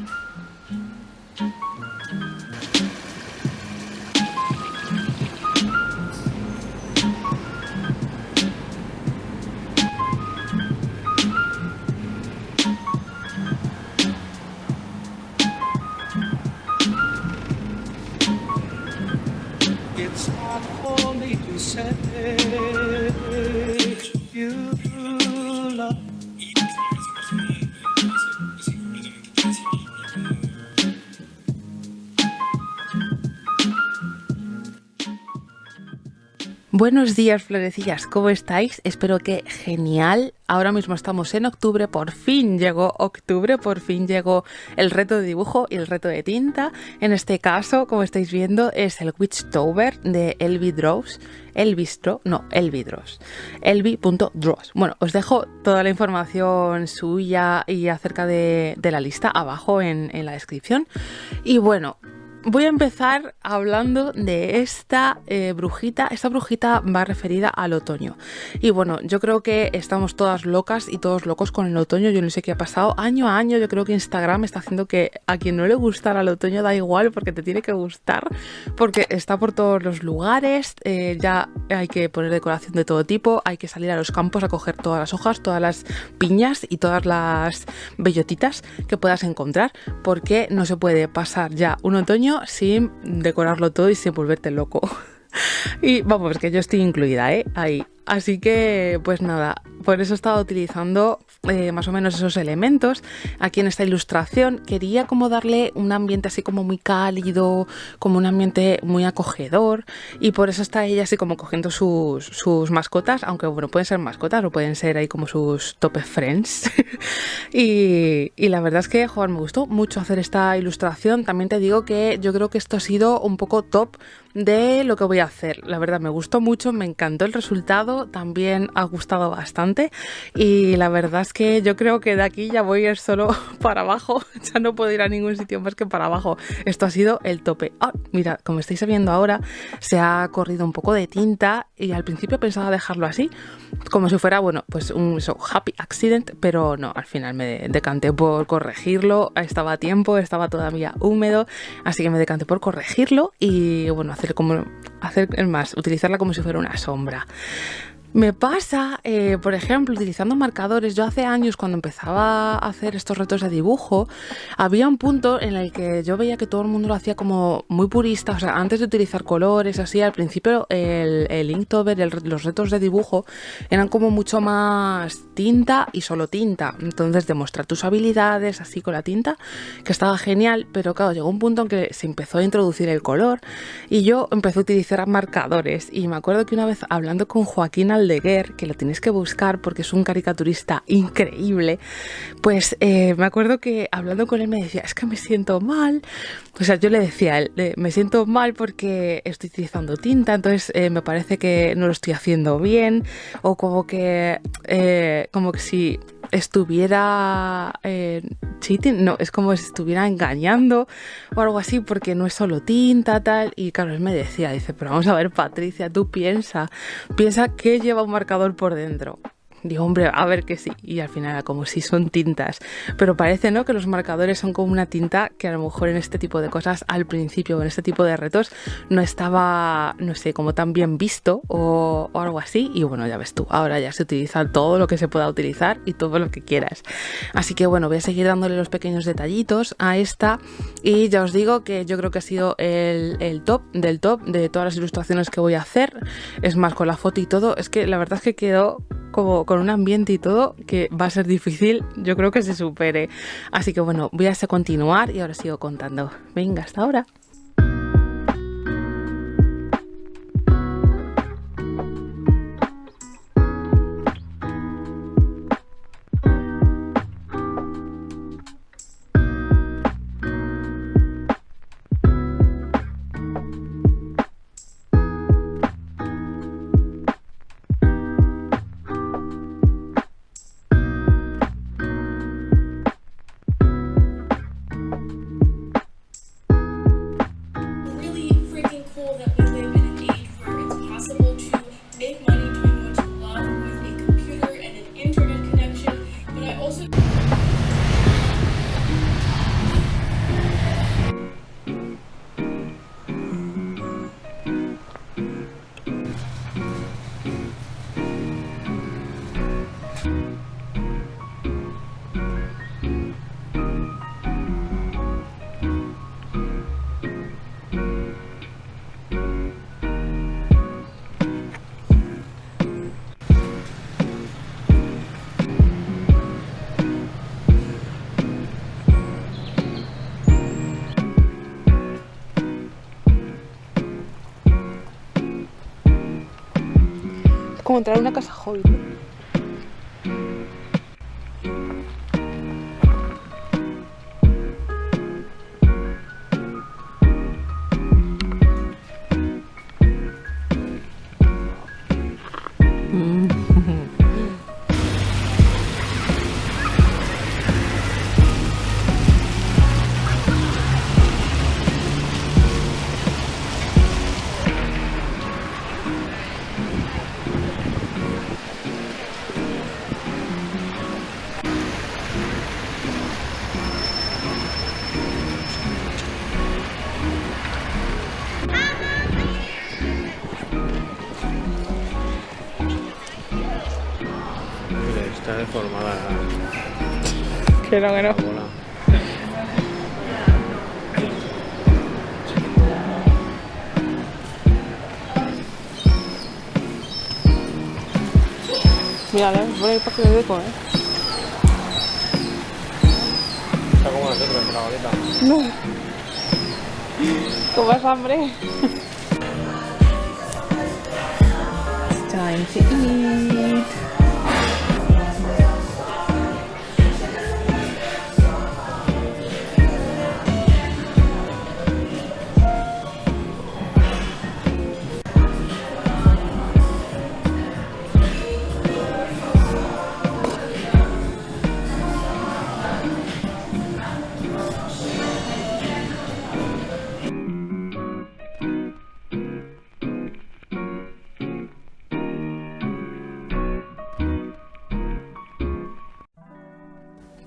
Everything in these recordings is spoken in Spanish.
うん。Buenos días, florecillas, ¿cómo estáis? Espero que genial. Ahora mismo estamos en octubre, por fin llegó octubre, por fin llegó el reto de dibujo y el reto de tinta. En este caso, como estáis viendo, es el Witchtober de Elvi Draws. No, Elvidros. Elvi.draws. Bueno, os dejo toda la información suya y acerca de, la lista abajo en la descripción. Y bueno, Voy a empezar hablando de esta eh, brujita. Esta brujita va referida al otoño. Y bueno, yo creo que estamos todas locas y todos locos con el otoño. Yo no sé qué ha pasado. Año a año yo creo que Instagram está haciendo que a quien no le gustara el otoño da igual porque te tiene que gustar. Porque está por todos los lugares. Eh, ya hay que poner decoración de todo tipo. Hay que salir a los campos a coger todas las hojas, todas las piñas y todas las bellotitas que puedas encontrar. Porque no se puede pasar ya un otoño sin decorarlo todo y sin volverte loco. Y vamos, que yo estoy incluida, ¿eh? Ahí. Así que, pues nada, por eso estaba utilizando eh, más o menos esos elementos aquí en esta ilustración. Quería como darle un ambiente así como muy cálido, como un ambiente muy acogedor y por eso está ella así como cogiendo sus, sus mascotas, aunque bueno, pueden ser mascotas o pueden ser ahí como sus top friends. y, y, la verdad es que, joder, me gustó mucho hacer esta ilustración. También te digo que yo creo que esto ha sido un poco top de lo que voy a hacer. La verdad me gustó mucho, me encantó el resultado, también ha gustado bastante y la verdad es que yo creo que de aquí ya voy a ir solo para abajo, ya no puedo ir a ningún sitio más que para abajo. Esto ha sido el tope. Ah, mira, como estáis viendo ahora, se ha corrido un poco de tinta y al principio pensaba dejarlo así, como si fuera, bueno, pues un happy accident, pero no, al final me decanté por corregirlo, estaba a tiempo, estaba todavía húmedo, así que me decanté por corregirlo y bueno, hacer como hacer más, utilizarla como si fuera una sombra. Me pasa, eh, por ejemplo, utilizando marcadores. Yo hace años, cuando empezaba a hacer estos retos de dibujo, había un punto en el que yo veía que todo el mundo lo hacía como muy purista. O sea, antes de utilizar colores, así, al principio el, Inktober, los retos de dibujo, eran como mucho más tinta y solo tinta. Entonces, demostrar tus habilidades así con la tinta, que estaba genial. Pero claro, llegó un punto en que se empezó a introducir el color y yo empecé a utilizar marcadores. Y me acuerdo que una vez hablando con Joaquín Aldeguer, que lo tienes que buscar porque es un caricaturista increíble, pues eh, me acuerdo que hablando con él me decía, es que me siento mal. O sea, yo le decía él, me siento mal porque estoy utilizando tinta, entonces eh, me parece que no lo estoy haciendo bien, o como que, eh, como que si estuviera cheating, no, es como si estuviera engañando o algo así, porque no es solo tinta, tal. Y claro, él me decía, dice, pero vamos a ver, Patricia, tú piensa, piensa que lleva un marcador por dentro. Digo, hombre, a ver que sí. Y al final como si son tintas. Pero parece, ¿no? Que los marcadores son como una tinta que a lo mejor en este tipo de cosas, al principio, en este tipo de retos, no estaba, no sé, como tan bien visto o, algo así. Y bueno, ya ves tú, ahora ya se utiliza todo lo que se pueda utilizar y todo lo que quieras. Así que bueno, voy a seguir dándole los pequeños detallitos a esta. Y ya os digo que yo creo que ha sido el, el top del top de todas las ilustraciones que voy a hacer. Es más, con la foto y todo, es que la verdad es que quedó como con un ambiente y todo que va a ser difícil, yo creo que se supere. Así que bueno, voy a continuar y ahora sigo contando. Venga, hasta ahora. como entrar en una casa hobbit. Que no, que no. la bola. Mira, voy a ir para que de eco, ¿eh? Está como nosotros con la bolita. No. ¿Cómo vas hambre? Time to eat.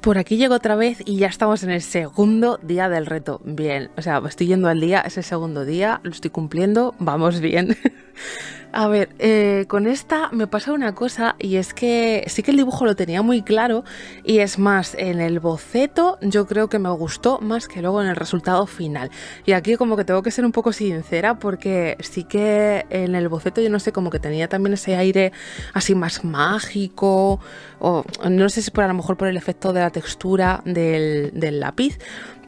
Por aquí llego otra vez y ya estamos en el segundo día del reto. Bien, o sea, estoy yendo al día, es el segundo día, lo estoy cumpliendo, vamos bien. A ver, eh, con esta me pasa una cosa y es que sí que el dibujo lo tenía muy claro y es más, en el boceto yo creo que me gustó más que luego en el resultado final. Y aquí como que tengo que ser un poco sincera porque sí que en el boceto yo no sé, como que tenía también ese aire así más mágico o no sé si por a lo mejor por el efecto de la textura del, del lápiz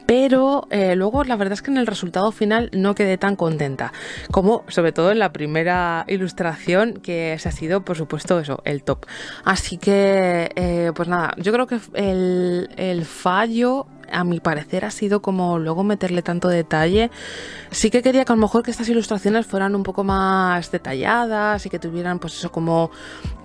pero eh, luego la verdad es que en el resultado final no quedé tan contenta como sobre todo en la primera ilustración que se ha sido por supuesto eso, el top. Así que eh, pues nada, yo creo que el, el fallo a mi parecer ha sido como luego meterle tanto detalle. Sí que quería que a lo mejor que estas ilustraciones fueran un poco más detalladas y que tuvieran pues eso como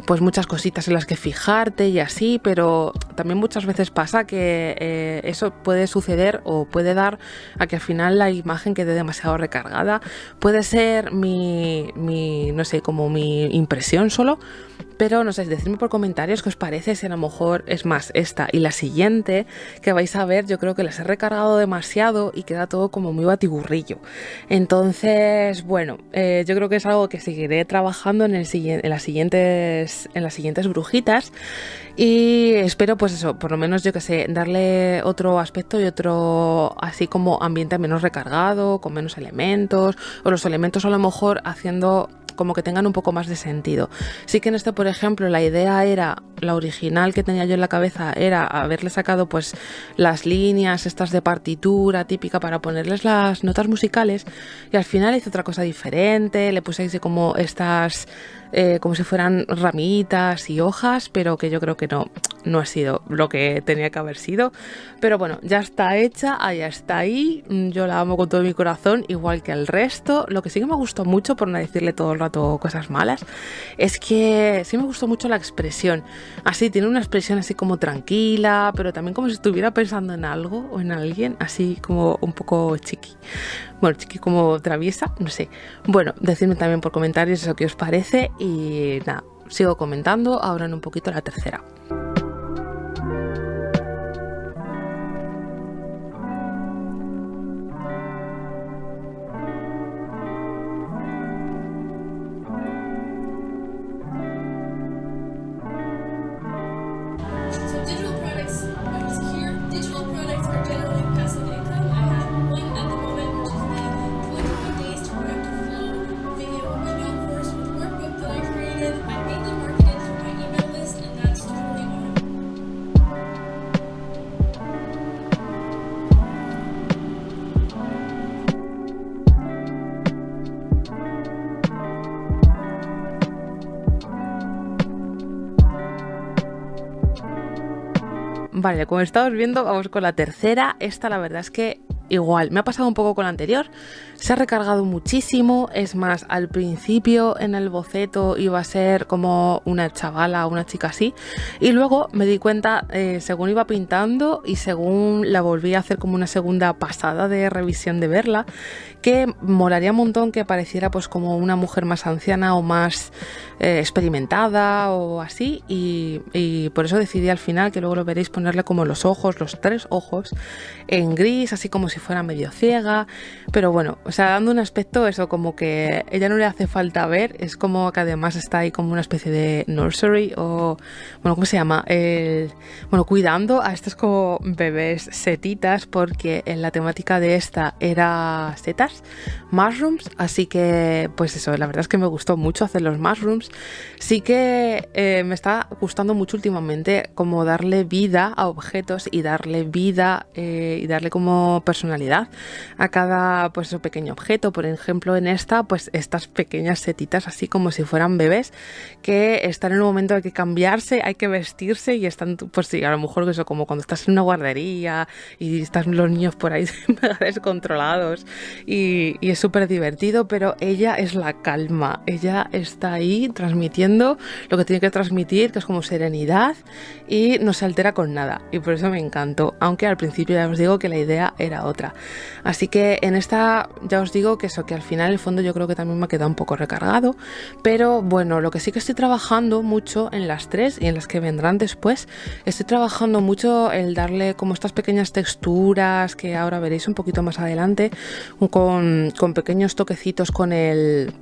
pues muchas cositas en las que fijarte y así, pero también muchas veces pasa que eh, eso puede suceder o puede dar a que al final la imagen quede demasiado recargada. Puede ser mi, mi no sé, como mi impresión solo, pero no sé, decidme por comentarios qué os parece, si a lo mejor es más esta y la siguiente que vais a ver, yo creo que las he recargado demasiado y queda todo como muy batiburrillo. Entonces, bueno, eh, yo creo que es algo que seguiré trabajando en, el, en, las siguientes, en las siguientes brujitas y espero pues eso, por lo menos yo que sé, darle otro aspecto y otro así como ambiente menos recargado, con menos elementos, o los elementos a lo mejor haciendo como que tengan un poco más de sentido. Sí que en este, por ejemplo, la idea era, la original que tenía yo en la cabeza era haberle sacado pues las líneas estas de partitura típica para ponerles las notas musicales y al final hice otra cosa diferente, le puse como estas eh, como si fueran ramitas y hojas, pero que yo creo que no, no ha sido lo que tenía que haber sido. Pero bueno, ya está hecha, ya está ahí, yo la amo con todo mi corazón, igual que el resto. Lo que sí que me gustó mucho, por no decirle todo el rato cosas malas, es que sí me gustó mucho la expresión. Así, tiene una expresión así como tranquila, pero también como si estuviera pensando en algo o en alguien, así como un poco chiqui. Bueno, chiqui como traviesa, no sé. Bueno, decidme también por comentarios eso que os parece y nada, sigo comentando ahora en un poquito la tercera. Vale, como estamos viendo, vamos con la tercera. Esta la verdad es que igual, me ha pasado un poco con la anterior, se ha recargado muchísimo, es más, al principio en el boceto iba a ser como una chavala, una chica así, y luego me di cuenta, eh, según iba pintando y según la volví a hacer como una segunda pasada de revisión de verla, que molaría un montón que pareciera pues como una mujer más anciana o más eh, experimentada o así, y, y por eso decidí al final, que luego lo veréis, ponerle como los ojos, los tres ojos, en gris, así como si fuera medio ciega, pero bueno, o sea, dando un aspecto eso como que ella no le hace falta ver, es como que además está ahí como una especie de nursery o, bueno, ¿cómo se llama? El, bueno, cuidando a estos como bebés setitas porque en la temática de esta era setas, mushrooms, así que pues eso, la verdad es que me gustó mucho hacer los mushrooms, sí que eh, me está gustando mucho últimamente como darle vida a objetos y darle vida eh, y darle como personalidad a cada pues, pequeño objeto. Por ejemplo, en esta, pues estas pequeñas setitas así como si fueran bebés que están en un momento hay que cambiarse, hay que vestirse y están, pues sí, a lo mejor eso como cuando estás en una guardería y están los niños por ahí descontrolados y es súper divertido, pero ella es la calma, ella está ahí transmitiendo lo que tiene que transmitir, que es como serenidad y no se altera con nada y por eso me encantó, aunque al principio ya os digo que la idea era otra. Así que en esta ya os digo que eso, que al final el fondo yo creo que también me ha quedado un poco recargado, pero bueno, lo que sí que estoy trabajando mucho en las tres y en las que vendrán después, estoy trabajando mucho el darle como estas pequeñas texturas que ahora veréis un poquito más adelante, con, con pequeños toquecitos con el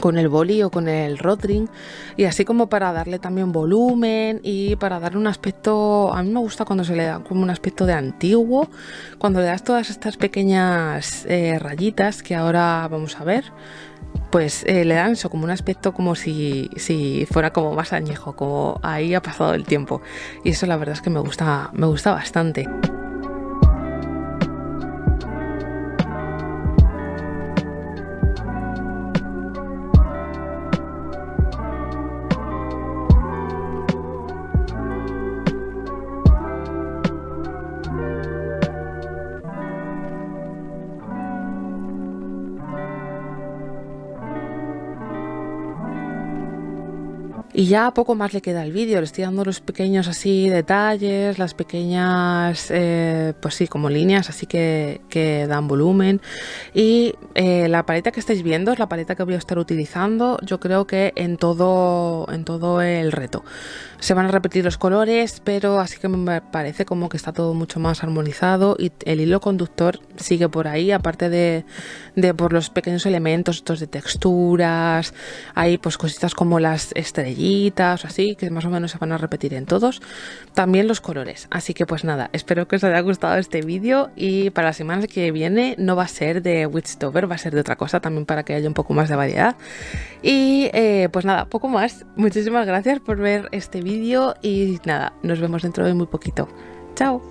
con el boli o con el rodring y así como para darle también volumen y para darle un aspecto a mí me gusta cuando se le da como un aspecto de antiguo cuando le das todas estas pequeñas eh, rayitas que ahora vamos a ver pues eh, le dan eso como un aspecto como si, si fuera como más añejo como ahí ha pasado el tiempo. Y eso la verdad es que me gusta me gusta bastante Y ya poco más le queda al vídeo, le estoy dando los pequeños así detalles, las pequeñas, eh, pues sí, como líneas así que, que dan volumen. Y eh, la paleta que estáis viendo es la paleta que voy a estar utilizando, yo creo que en todo, en todo el reto. Se van a repetir los colores, pero así que me parece como que está todo mucho más armonizado y el hilo conductor sigue por ahí, aparte de, de por los pequeños elementos estos de texturas, hay pues cositas como las estrellitas así, que más o menos se van a repetir en todos. También los colores. Así que pues nada, espero que os haya gustado este vídeo y para la semana que viene no va a ser de Witchtober, va a ser de otra cosa también para que haya un poco más de variedad. Y eh, pues nada, poco más. Muchísimas gracias por ver este vídeo y nada, nos vemos dentro de muy poquito. Chao.